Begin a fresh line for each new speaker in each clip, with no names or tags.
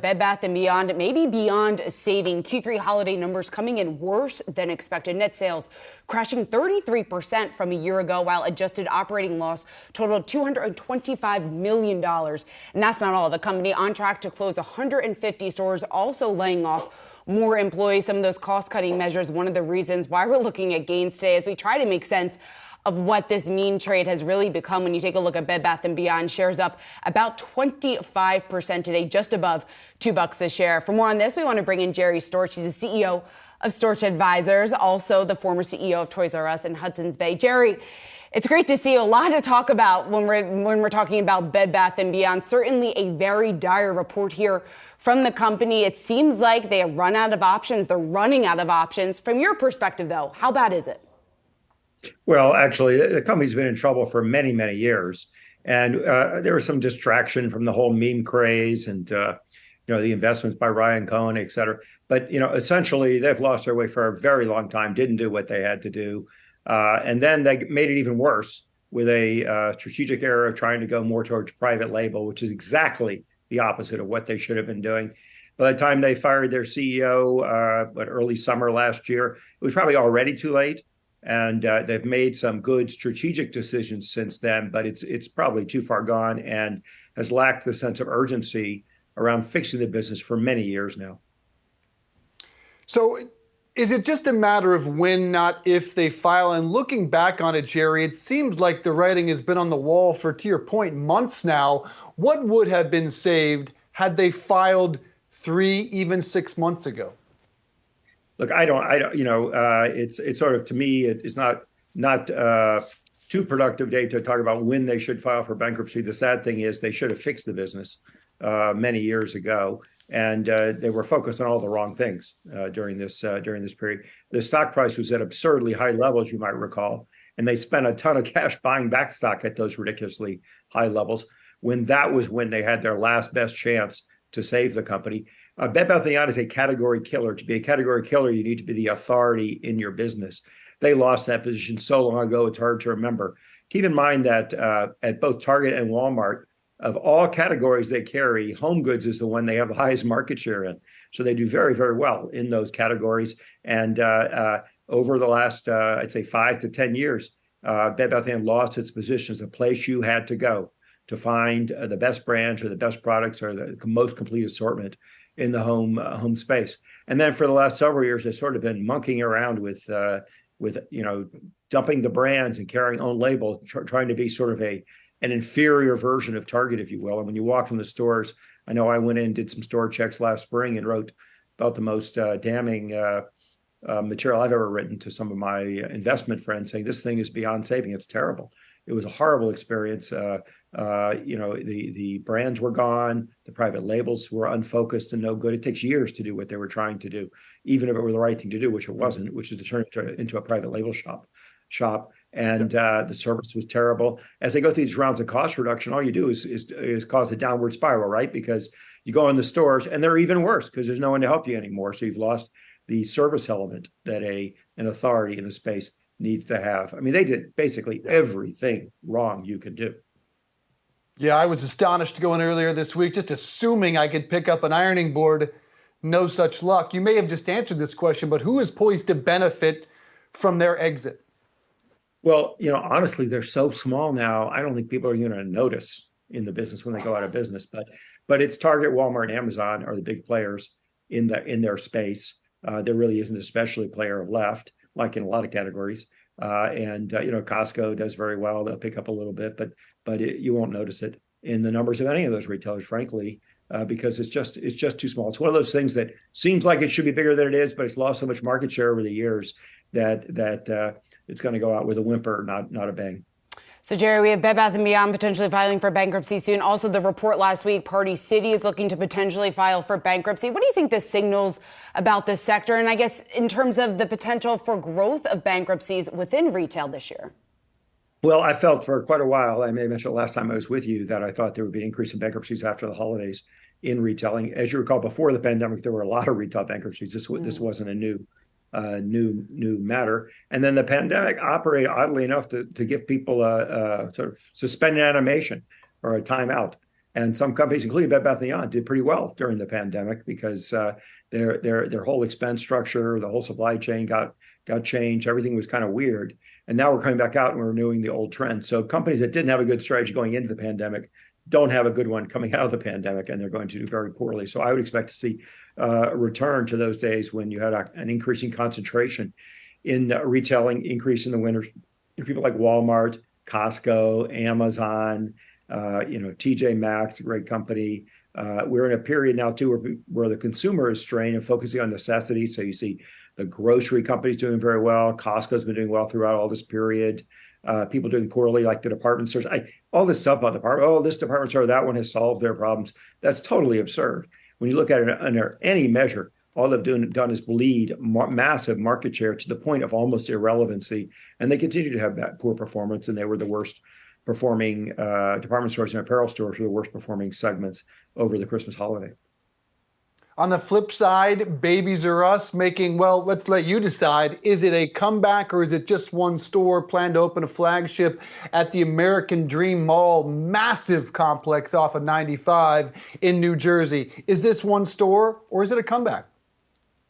Bed Bath & Beyond maybe beyond saving. Q3 holiday numbers coming in worse than expected. Net sales crashing 33% from a year ago, while adjusted operating loss totaled $225 million. And that's not all. The company on track to close 150 stores, also laying off more employees. Some of those cost cutting measures, one of the reasons why we're looking at gains today as we try to make sense of what this mean trade has really become when you take a look at Bed Bath & Beyond shares up about 25% today, just above two bucks a share. For more on this, we want to bring in Jerry Storch. He's the CEO of Storch Advisors, also the former CEO of Toys R Us and Hudson's Bay. Jerry, it's great to see a lot to talk about when we're when we're talking about Bed Bath & Beyond. Certainly a very dire report here from the company. It seems like they have run out of options. They're running out of options. From your perspective, though, how bad is it?
Well, actually, the company's been in trouble for many, many years, and uh, there was some distraction from the whole meme craze and uh, you know the investments by Ryan Cohen, et cetera. But you know, essentially, they've lost their way for a very long time. Didn't do what they had to do, uh, and then they made it even worse with a uh, strategic error of trying to go more towards private label, which is exactly the opposite of what they should have been doing. By the time they fired their CEO, uh, what early summer last year, it was probably already too late and uh, they've made some good strategic decisions since then, but it's it's probably too far gone and has lacked the sense of urgency around fixing the business for many years now.
So is it just a matter of when, not if, they file? And looking back on it, Jerry, it seems like the writing has been on the wall for, to your point, months now. What would have been saved had they filed three, even six months ago?
Look, I don't, I don't, you know, uh, it's it's sort of to me, it is not not uh, too productive day to talk about when they should file for bankruptcy. The sad thing is they should have fixed the business uh, many years ago, and uh, they were focused on all the wrong things uh, during this uh, during this period. The stock price was at absurdly high levels, you might recall, and they spent a ton of cash buying back stock at those ridiculously high levels. When that was when they had their last best chance to save the company. Uh, Bath & Beyond is a category killer. To be a category killer, you need to be the authority in your business. They lost that position so long ago, it's hard to remember. Keep in mind that uh, at both Target and Walmart, of all categories they carry, home goods is the one they have the highest market share in. So they do very, very well in those categories. And uh, uh over the last, uh, I'd say, five to 10 years, uh, Bed Bath & Beyond lost its position as a place you had to go to find the best brands or the best products or the most complete assortment in the home uh, home space. And then for the last several years, they've sort of been monkeying around with uh, with you know dumping the brands and carrying own label, tr- trying to be sort of a an inferior version of Target, if you will. And when you walk in the stores, I know I went in did some store checks last spring and wrote about the most uh, damning uh, uh, material I've ever written to some of my investment friends, saying this thing is beyond saving. It's terrible. It was a horrible experience. Uh, uh, you know, the the brands were gone, the private labels were unfocused and no good. It takes years to do what they were trying to do, even if it were the right thing to do, which it mm-hmm. wasn't, which is to turn it into a private label shop. Shop and uh, the service was terrible. As they go through these rounds of cost reduction, all you do is is, is cause a downward spiral, right? Because you go in the stores and they're even worse because there's no one to help you anymore. So you've lost the service element that a an authority in the space needs to have. I mean, they did basically everything wrong you could do.
Yeah, I was astonished to go in earlier this week, just assuming I could pick up an ironing board. No such luck. You may have just answered this question, but who is poised to benefit from their exit?
Well, you know, honestly, they're so small now. I don't think people are going to notice in the business when they go out of business. But, but it's Target, Walmart, and Amazon are the big players in the in their space. Uh, there really isn't a specialty player left, like in a lot of categories. Uh, and uh, you know, Costco does very well. They'll pick up a little bit, but but it, you won't notice it in the numbers of any of those retailers, frankly, uh, because it's just it's just too small. It's one of those things that seems like it should be bigger than it is, but it's lost so much market share over the years that that uh, it's going to go out with a whimper, not not a bang.
So, Jerry, we have Bed Bath & Beyond potentially filing for bankruptcy soon. Also, the report last week, Party City is looking to potentially file for bankruptcy. What do you think this signals about this sector? And I guess in terms of the potential for growth of bankruptcies within retail this year?
Well, I felt for quite a while, I may have mentioned last time I was with you, that I thought there would be an increase in bankruptcies after the holidays in retailing. As you recall, before the pandemic, there were a lot of retail bankruptcies. This, mm. this wasn't a new uh, new new matter. And then the pandemic operated oddly enough to, to give people a, a sort of suspended animation or a timeout And some companies, including Bed Bath & Beyond, did pretty well during the pandemic because uh, their their their whole expense structure, the whole supply chain got got changed. Everything was kind of weird. And now we're coming back out and we're renewing the old trend. So companies that didn't have a good strategy going into the pandemic don't have a good one coming out of the pandemic, and they're going to do very poorly. So I would expect to see uh, a return to those days when you had a, an increasing concentration in retailing, increase in the winners. People like Walmart, Costco, Amazon, uh, you know, TJ Maxx, a great company. Uh, we're in a period now too where, where the consumer is strained and focusing on necessity. So you see the grocery companies doing very well. Costco's been doing well throughout all this period. Uh, people doing poorly, like the department stores. I, all this stuff about department. Oh, this department store, that one has solved their problems. That's totally absurd. When you look at it under any measure, all they've done, done is bleed ma- massive market share to the point of almost irrelevancy, and they continue to have that poor performance. And they were the worst performing uh, department stores and apparel stores were the worst performing segments over the Christmas holiday.
On the flip side, Babies R Us making, well, let's let you decide. Is it a comeback or is it just one store planned to open a flagship at the American Dream Mall, massive complex off of 95 in New Jersey? Is this one store or is it a comeback?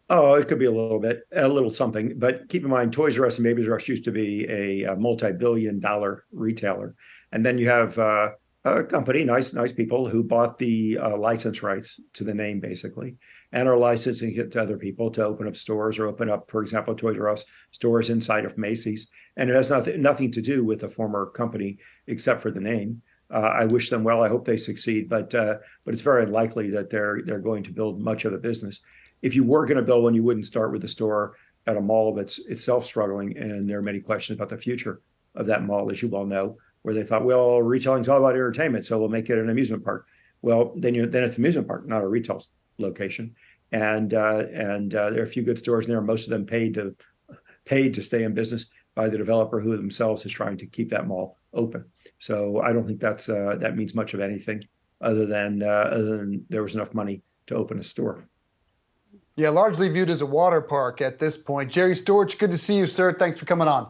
Oh, it could be a little bit, a little something. But keep in mind, Toys R Us and Babies R Us used to be a, a multi-billion-dollar retailer, and then you have uh, a company, nice, nice people who bought the uh, license rights to the name, basically, and are licensing it to other people to open up stores or open up, for example, Toys R Us stores inside of Macy's, and it has nothing nothing to do with the former company except for the name. Uh, I wish them well. I hope they succeed, but uh, but it's very unlikely that they're they're going to build much of a business if you were going to build one, you wouldn't start with a store at a mall that's itself struggling. And there are many questions about the future of that mall, as you well know, where they thought, well, retailing is all about entertainment, so we'll make it an amusement park. Well, then you then it's an amusement park, not a retail location. And uh, and uh, there are a few good stores in there. Most of them paid to paid to stay in business by the developer who themselves is trying to keep that mall open. So I don't think that's uh, that means much of anything other than uh, other than there was enough money to open a store.
Yeah, largely viewed as a water park at this point. Jerry Storch, good to see you, sir. Thanks for coming on.